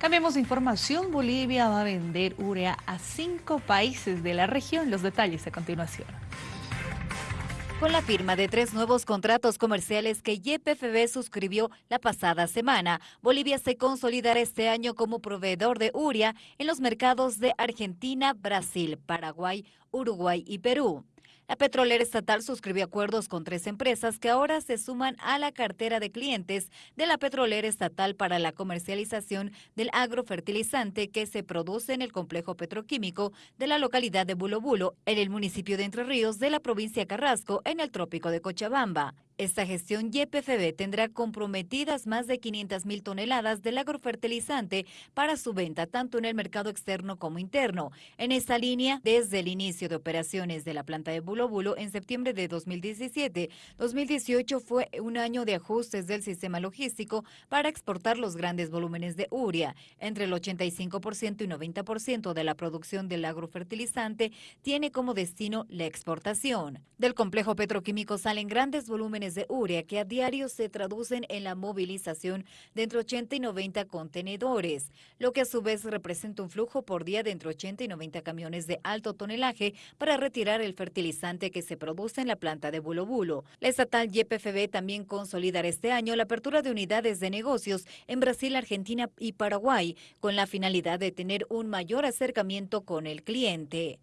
Cambiemos de información. Bolivia va a vender urea a cinco países de la región. Los detalles a continuación. Con la firma de tres nuevos contratos comerciales que YPFB suscribió la pasada semana, Bolivia se consolidará este año como proveedor de urea en los mercados de Argentina, Brasil, Paraguay, Uruguay y Perú. La petrolera estatal suscribió acuerdos con tres empresas que ahora se suman a la cartera de clientes de la petrolera estatal para la comercialización del agrofertilizante que se produce en el complejo petroquímico de la localidad de Bulo Bulo, en el municipio de Entre Ríos de la provincia Carrasco, en el trópico de Cochabamba. Esta gestión YPFB tendrá comprometidas más de 500 mil toneladas del agrofertilizante para su venta tanto en el mercado externo como interno. En esta línea, desde el inicio de operaciones de la planta de Bulo Bulo en septiembre de 2017, 2018 fue un año de ajustes del sistema logístico para exportar los grandes volúmenes de uria. Entre el 85% y 90% de la producción del agrofertilizante tiene como destino la exportación. Del complejo petroquímico salen grandes volúmenes de urea que a diario se traducen en la movilización de entre 80 y 90 contenedores, lo que a su vez representa un flujo por día de entre 80 y 90 camiones de alto tonelaje para retirar el fertilizante que se produce en la planta de Bulo Bulo. La estatal YPFB también consolidará este año la apertura de unidades de negocios en Brasil, Argentina y Paraguay, con la finalidad de tener un mayor acercamiento con el cliente.